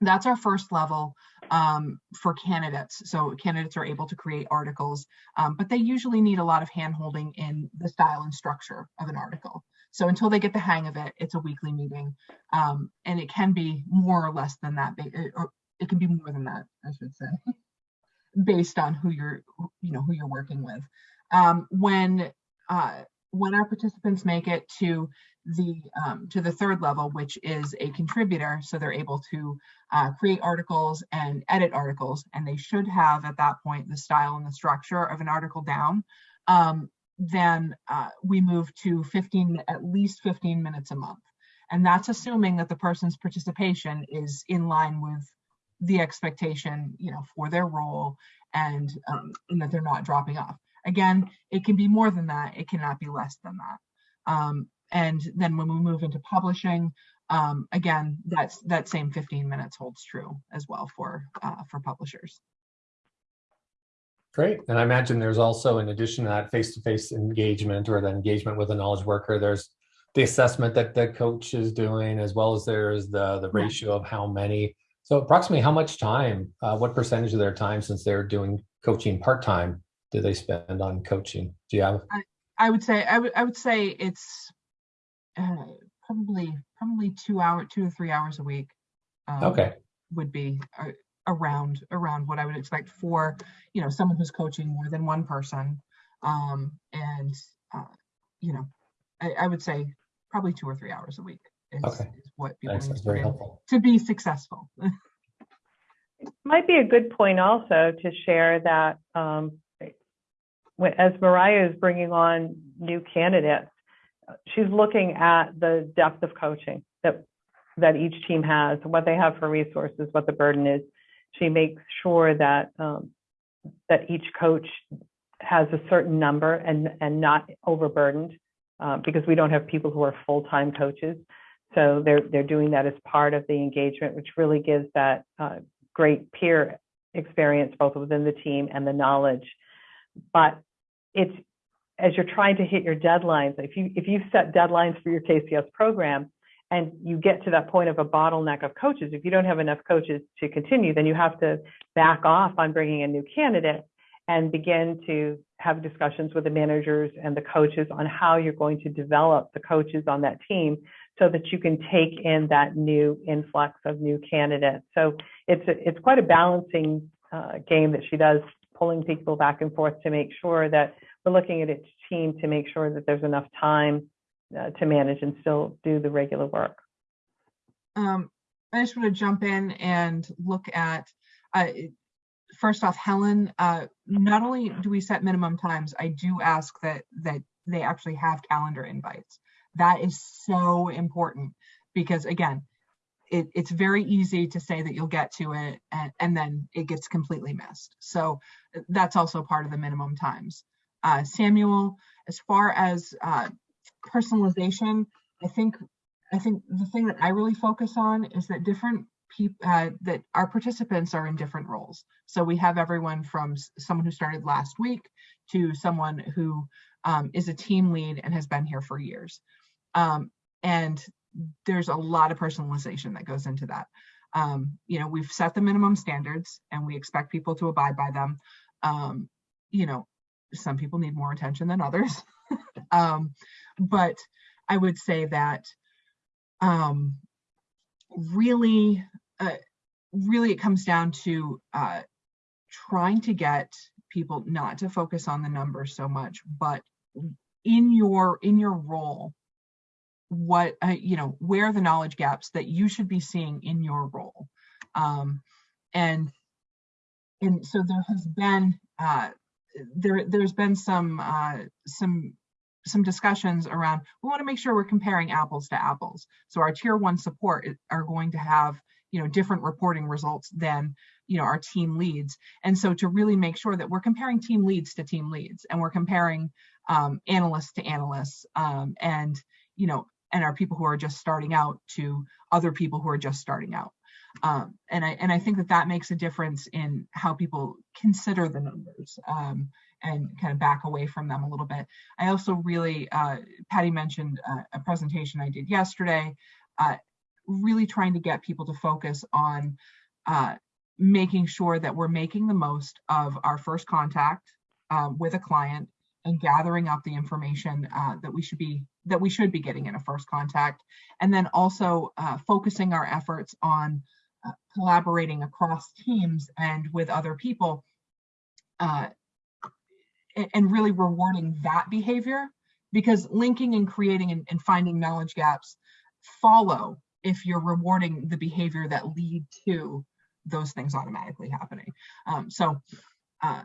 that's our first level um, for candidates. So candidates are able to create articles um, but they usually need a lot of handholding in the style and structure of an article. So until they get the hang of it it's a weekly meeting um, and it can be more or less than that or it can be more than that i should say based on who you're you know who you're working with. Um, when uh, when our participants make it to the um, to the third level which is a contributor so they're able to uh, create articles and edit articles and they should have at that point the style and the structure of an article down um, then uh, we move to 15 at least 15 minutes a month and that's assuming that the person's participation is in line with the expectation, you know, for their role and, um, and that they're not dropping off. Again, it can be more than that. It cannot be less than that. Um, and then when we move into publishing, um, again, that's that same 15 minutes holds true as well for uh, for publishers. Great. And I imagine there's also, in addition to that face-to-face -face engagement or the engagement with a knowledge worker, there's the assessment that the coach is doing, as well as there's the, the ratio of how many so approximately how much time, uh, what percentage of their time since they're doing coaching part-time do they spend on coaching? Do you have? I, I would say, I would, I would say it's uh, probably, probably two hour, two or three hours a week. Um, okay. Would be uh, around, around what I would expect for, you know, someone who's coaching more than one person. Um, and, uh, you know, I, I would say probably two or three hours a week is, Okay. is what people Thanks, need that's to very helpful. to be successful. It might be a good point also to share that um, when- as Mariah is bringing on new candidates, she's looking at the depth of coaching that that each team has, what they have for resources, what the burden is. She makes sure that um, that each coach has a certain number and and not overburdened uh, because we don't have people who are full-time coaches. So they're they're doing that as part of the engagement, which really gives that uh, great peer experience both within the team and the knowledge. But it's as you're trying to hit your deadlines, if you if you set deadlines for your KCS program and you get to that point of a bottleneck of coaches, if you don't have enough coaches to continue, then you have to back off on bringing a new candidate and begin to have discussions with the managers and the coaches on how you're going to develop the coaches on that team so that you can take in that new influx of new candidates. So it's a, it's quite a balancing uh, game that she does, pulling people back and forth to make sure that we're looking at each team to make sure that there's enough time uh, to manage and still do the regular work. Um, I just want to jump in and look at, uh, first off, Helen, uh, not only do we set minimum times, I do ask that that they actually have calendar invites. That is so important because again, it, it's very easy to say that you'll get to it and, and then it gets completely missed. So that's also part of the minimum times. Uh, Samuel, as far as uh, personalization, I think I think the thing that I really focus on is that different people uh, that our participants are in different roles. So we have everyone from someone who started last week to someone who um, is a team lead and has been here for years. Um, and there's a lot of personalization that goes into that. Um, you know, we've set the minimum standards and we expect people to abide by them. Um, you know, some people need more attention than others. um, but I would say that um, really, uh, really it comes down to uh, trying to get people not to focus on the numbers so much, but in your in your role, what uh, you know, where the knowledge gaps that you should be seeing in your role, um, and and so there has been uh, there there's been some uh, some some discussions around we want to make sure we're comparing apples to apples. So our tier one support are going to have you know different reporting results than you know our team leads. And so to really make sure that we're comparing team leads to team leads and we're comparing um, analysts to analysts um, and you know and our people who are just starting out to other people who are just starting out um, and I and I think that that makes a difference in how people consider the numbers um, and kind of back away from them a little bit. I also really, uh, Patty mentioned uh, a presentation I did yesterday, uh, really trying to get people to focus on uh, making sure that we're making the most of our first contact um, with a client and gathering up the information uh, that we should be that we should be getting in a first contact, and then also uh, focusing our efforts on uh, collaborating across teams and with other people uh, and really rewarding that behavior because linking and creating and, and, finding knowledge gaps follow if you're rewarding the behavior that lead to those things automatically happening. Um, so, uh,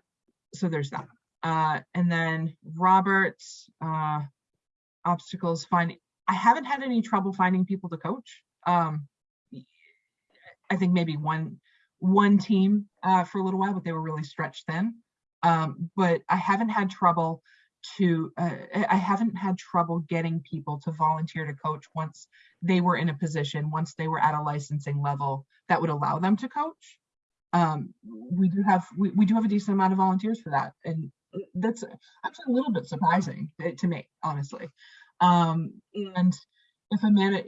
so there's that. Uh, and then Robert's uh, obstacles finding. I haven't had any trouble finding people to coach. Um, I think maybe one one team uh, for a little while, but they were really stretched thin. Um, but I haven't had trouble to uh, I haven't had trouble getting people to volunteer to coach once they were in a position, once they were at a licensing level that would allow them to coach. Um, we do have we, we do have a decent amount of volunteers for that, and that's actually a little bit surprising to me, honestly. Um, and if a man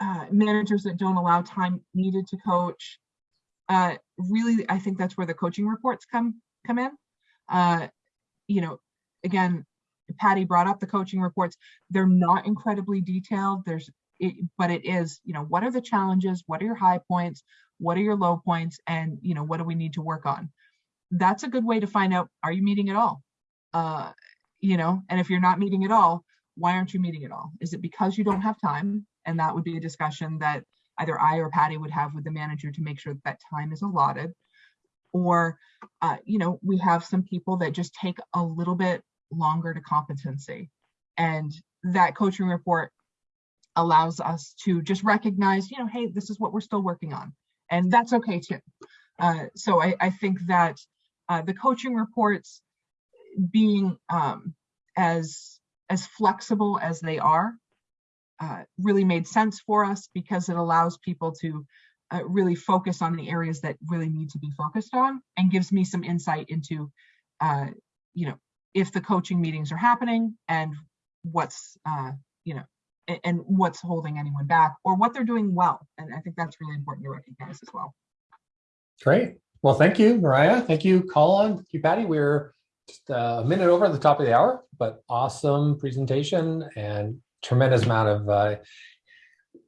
uh, managers that don't allow time needed to coach. Uh, really, I think that's where the coaching reports come come in. Uh, you know, again, Patty brought up the coaching reports. They're not incredibly detailed. There's, it, but it is, you know, what are the challenges? What are your high points? What are your low points? And you know, what do we need to work on? That's a good way to find out: Are you meeting at all? Uh, you know, and if you're not meeting at all, why aren't you meeting at all? Is it because you don't have time? And that would be a discussion that either I or Patty would have with the manager to make sure that, that time is allotted. Or, uh, you know, we have some people that just take a little bit longer to competency. And that coaching report allows us to just recognize, you know, hey, this is what we're still working on. And that's okay too. Uh, so I, I, think that uh, the coaching reports being um, as as flexible as they are uh, really made sense for us because it allows people to uh, really focus on the areas that really need to be focused on and gives me some insight into, uh, you know, if the coaching meetings are happening and what's, uh, you know, a- and what's holding anyone back or what they're doing well. And I think that's really important to recognize as well. Great. Well, thank you, Mariah. Thank you, Colin. Thank you, Patty. We're just uh, a minute over at the top of the hour, but awesome presentation and tremendous amount of uh,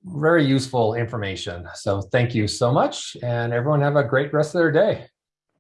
very useful information. So thank you so much, and everyone have a great rest of their day.